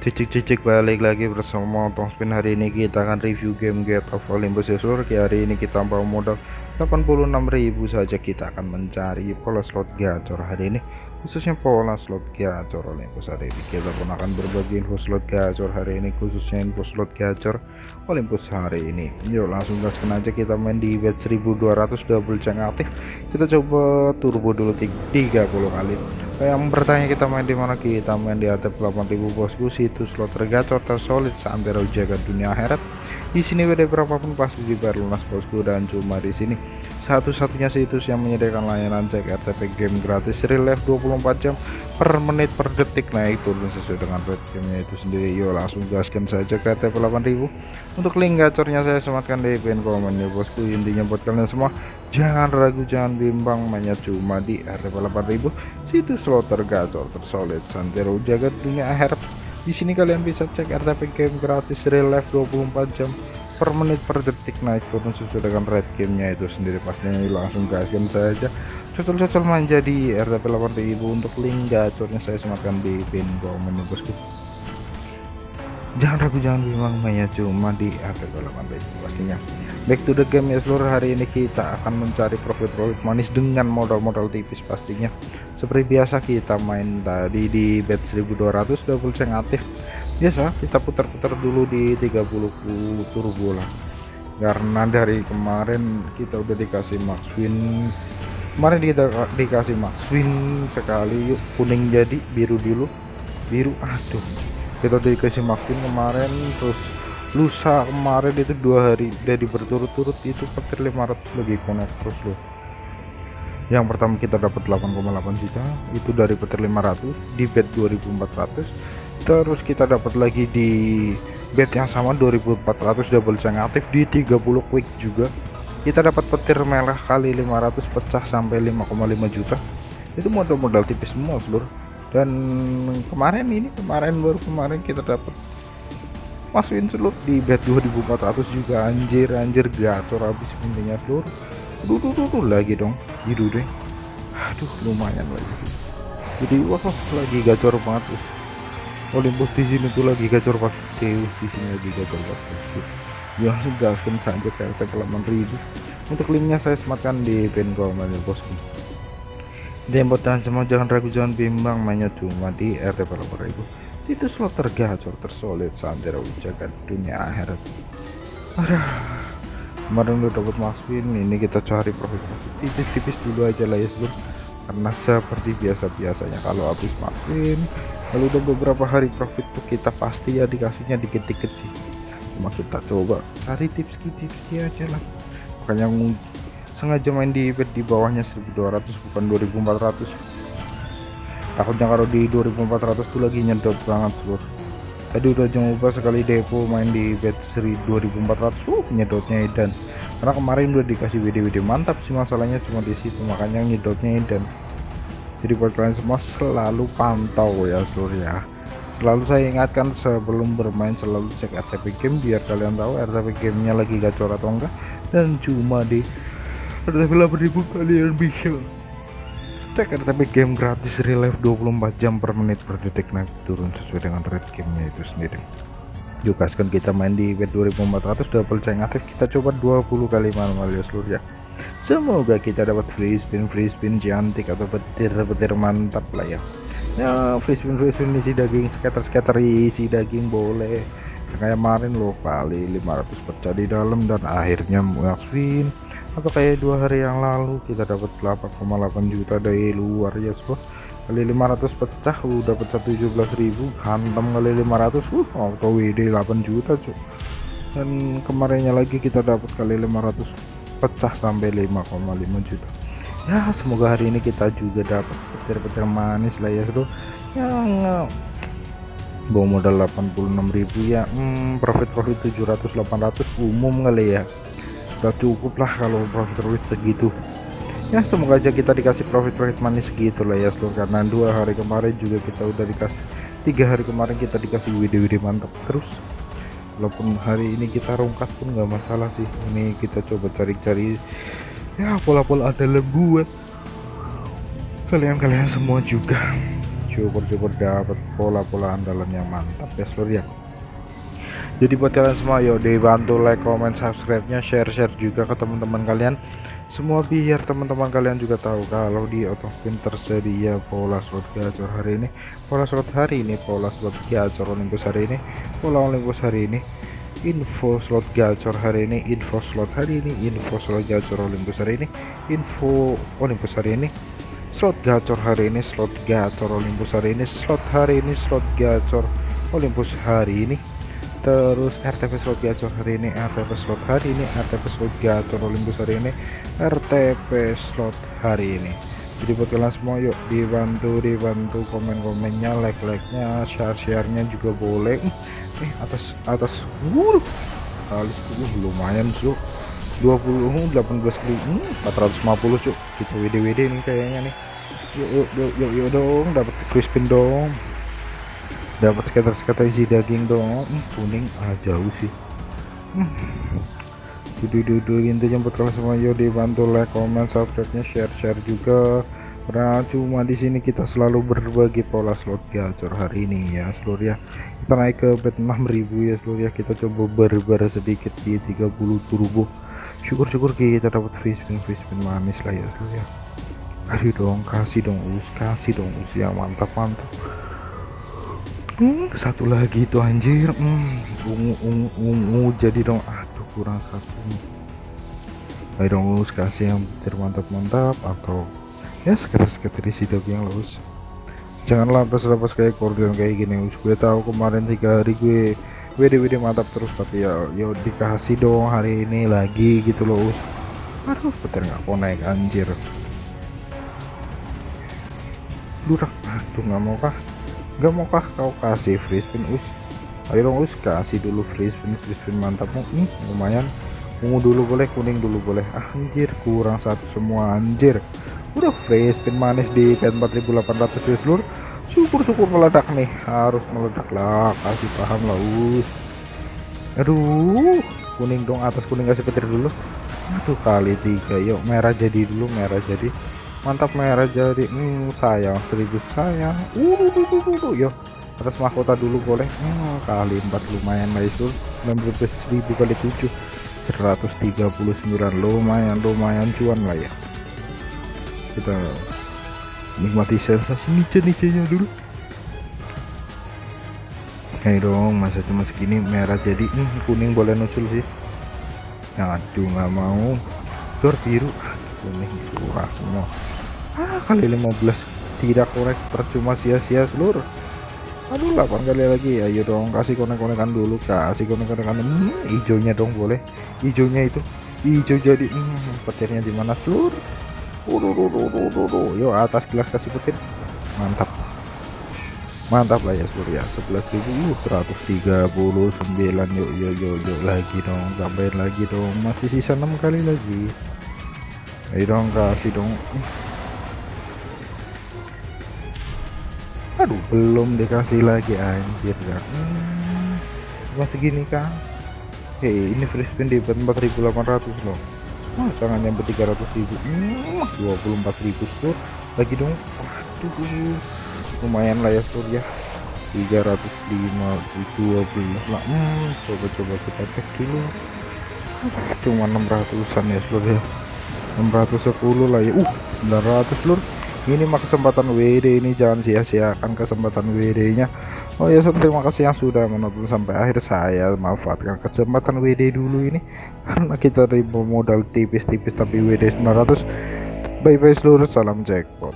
Cicik-cicik balik lagi bersama Tong Spin. Hari ini kita akan review game Get of Olympus ya hari ini kita bawa modal 86.000 saja kita akan mencari pola slot gacor hari ini khususnya pola slot gacor Olympus hari ini. Kita pun akan berbagi info slot gacor hari ini khususnya info slot gacor Olympus hari ini. Yuk langsung gaskan aja kita main di bet 1200 double ceng aktif. Kita coba turbo dulu 30 kali yang bertanya kita main di mana? Kita main di atap 8000 bosku. Situs slot tergacor tersolid seantero jaga dunia akhirat. Di sini beda berapapun pasti dibayar lunas bosku. Dan cuma di sini satu-satunya situs yang menyediakan layanan cek RTP game gratis. Real life 24 jam per menit per detik. Naik turun sesuai dengan rate gamenya itu sendiri. Yuk langsung gaskan saja ke RTP 8000 untuk link gacornya saya sematkan di pin komen ya bosku. Intinya buat kalian semua jangan ragu jangan bimbang. Mainnya cuma di RTP 8000 situs slot tergacor tersolid santero jagat dunia akhirat di sini kalian bisa cek RTP game gratis real life 24 jam per menit per detik. Naik turun sesuai dengan rate gamenya itu sendiri. Pastinya langsung gaskan saja cocol-cocol manja di RTP 8000 untuk link gacornya saya sematkan di pin komen bosku. Jangan ragu jangan bimbang mainnya cuma di RTP 8000 pastinya. Back to the game ya seluruh hari ini kita akan mencari profit-profit manis dengan modal-modal tipis pastinya. Seperti biasa kita main tadi di bet 1200 double ceng aktif biasa kita putar-putar dulu di 30 turbo lah karena dari kemarin kita udah dikasih max win. Kemarin kita dikasih max win sekali. Yuk kuning jadi biru dulu. Biru aduh. Kita dikasih max win kemarin terus lusa kemarin itu dua hari dari berturut-turut itu petir 500 lagi connect terus loh. Yang pertama kita dapat 8,8 juta itu dari petir 500 di bet 2400 terus kita dapat lagi di bet yang sama 2400 double ceng aktif di 30 quick juga. Kita dapat petir merah kali 500 pecah sampai 5,5 juta. Itu modal-modal tipis semua seluruh dan kemarin ini kemarin baru kemarin kita dapat masukin seluruh di bet 2400 juga. Anjir anjir gacor habis intinya seluruh dulu dulu lagi dong. Biru deh. Aduh lumayan lagi. Jadi wah lagi gacor banget Olympus di sini tuh lagi gacor pas Zeus di sini lagi gacor banget ya langsung gaskan saja RT 8000 untuk linknya saya sematkan di pin komen ya bosku dan buat kalian semua jangan ragu jangan bimbang mainnya cuma di RT 8000 itu slot tergacor tersolid santero jaga dunia akhirat. Aduh kemarin udah dapat maswin ini kita cari profit profit tipis-tipis dulu aja lah ya sebelum karena seperti biasa-biasanya kalau habis maswin lalu udah beberapa hari profit tuh kita pasti ya dikasihnya dikit-dikit sih. Cuma kita coba cari tips-tips aja lah. Makanya sengaja main di bet di bawahnya 1200 bukan 2400 takutnya kalau di 2400 tuh lagi nyedot banget seluruh tadi udah coba sekali depo main di bet 2400 uh nyedotnya edan. Karena kemarin udah dikasih WD-WD mantap sih masalahnya cuma di situ makanya nyedotnya edan jadi buat kalian semua selalu pantau ya seluruh ya. Selalu saya ingatkan sebelum bermain selalu cek RTP game biar kalian tahu RTP gamenya lagi gacor atau enggak. Dan cuma di RTP 8000 kalian bisa cek RTP game gratis real life 24 jam per menit per detik. Naik turun sesuai dengan rate gamenya itu sendiri. Yuk gaskan kita main di bet 2400 double ceng aktif kita coba 20 kali manual ya seluruh ya semoga kita dapat free spin free spin cantik atau petir-petir mantap lah ya. Ya free spin free spin isi daging scatter scatter isi daging boleh. Kayak kemarin loh kali 500 pecah di dalam dan akhirnya spin. Atau kayak dua hari yang lalu kita dapat 8,8 juta dari luar ya so. Kali 500 pecah udah pecah 17.000 hantam kali 500 uh auto WD 8 juta cuy dan kemarinnya lagi kita dapat kali 500 pecah sampai 5,5 juta. Ya semoga hari ini kita juga dapat petir-petir manis lah ya bro yang bawa modal 86.000 ya. Hmm, profit profit 700 800 umum kali ya. Udah cukup lah kalau profit profit segitu. Ya semoga aja kita dikasih profit profit manis segitu lah ya seluruh karena dua hari kemarin juga kita udah dikasih tiga hari kemarin kita dikasih WD-WD mantap. Terus walaupun hari ini kita rongkat pun nggak masalah sih. Ini kita coba cari-cari ya pola-pola ada buat kalian-kalian semua juga. Syukur-syukur dapat pola-pola andalan yang mantap ya seluruh ya jadi buat kalian semua yuk dibantu like comment subscribe nya share share juga ke teman-teman kalian semua biar teman-teman kalian juga tahu kalau di Otopin tersedia pola slot gacor hari ini pola slot hari ini pola slot gacor Olympus hari ini pola Olympus hari ini info slot gacor hari ini info slot hari ini info slot gacor Olympus hari ini info Olympus hari ini slot gacor hari ini slot gacor Olympus hari ini slot hari ini slot gacor Olympus hari ini terus RTP slot gacor hari ini RTP slot hari ini RTP slot gacor Olympus hari ini RTP slot hari ini. Jadi buat kalian semua yuk dibantu dibantu komen-komennya like-like-nya share-share-nya juga boleh. Eh atas atas uh kali uh, lumayan cuk. 20 18 kali hmm, 450 cuk. Kita WD WD nih kayaknya nih. Yuk yuk yuk yuk, yuk dong dapat free spin dong dapat skater isi daging dong. Hmm, kuning. Ah jauh sih. Hmm. intinya buat kalian semua yuk dibantu like comment subscribe nya share share juga. Karena cuma di sini kita selalu berbagi pola slot gacor hari ini ya seluruh ya. Kita naik ke bet 6000 ya seluruh ya. Kita coba berbar sedikit di 30 turbo syukur-syukur kita dapat free spin free spin manis lah ya seluruh ya. Aduh dong kasih dong us. Kasih dong us. Ya mantap mantap hmm, satu lagi itu anjir. Hmm, ungu ungu ungu jadi dong. Aduh kurang satu. Ayo dong us kasih yang mantap-mantap atau ya sekedar-sekedar isi yang lulus. Jangan lapas-lapas kayak korden kayak gini. Us gue tahu kemarin tiga hari gue WD-WD mantap terus tapi ya ya dikasih dong hari ini lagi gitu loh us. Aduh betul nggak naik anjir. Durak aduh nggak mau kah Gak maukah kau kasih free spin us? Ayo dong us kasih dulu free spin free spin mantapmu hmm, lumayan. Ungu dulu boleh kuning dulu boleh. Ah, anjir kurang satu semua anjir. Udah free spin manis di pen 4800 ya seluruh syukur-syukur meledak nih. Harus meledak lah kasih paham lah us. Aduh kuning dong atas kuning kasih petir dulu. Aduh kali tiga. Yuk merah jadi dulu merah jadi mantap merah jadi hmm, sayang. Seribu sayang. Uh, uh, uh, uh, yo atas mahkota dulu boleh. Hmm, kali empat lumayan itu 19.000 kali 7 139 lumayan lumayan cuan lah ya. Kita nikmati sensasi nice-nice dulu. Hei dong masa cuma segini merah jadi hmm, kuning boleh nusul sih. Aduh nggak mau. Dor biru kuning kurang semua ah, kali 15 tidak korek percuma sia-sia seluruh. Aduh 8 kali lagi ayo dong kasih konek-konekan dulu kasih konek-konekan hmm, hijaunya dong boleh. Hijaunya itu hijau jadi hmm, petirnya di mana seluruh. Yo atas gelas kasih petir. Mantap. Mantap lah ya seluruh ya. 11.139 yuk yuk yuk yuk lagi dong tambahin lagi dong. Masih sisa 6 kali lagi ayo dong kasih dong aduh belum dikasih lagi anjir kan hmm, masih gini kan hei ini free spin di 4800 loh. Wah jangan nyampe 300 ribu. Hmm, 24 ribu sur. Lagi dong. Waduh lumayan lah ya sur ya. 305 12 lah hmm, coba-coba kita cek dulu. Cuma 600an ya seluruh ya 610 lah ya. Uh 900 seluruh ini mah kesempatan WD ini jangan sia-siakan kesempatan WD nya Oh ya terima kasih yang sudah menonton sampai akhir. Saya manfaatkan kesempatan WD dulu ini. Karena kita ribu modal tipis-tipis tapi WD 900 bye bye seluruh salam jackpot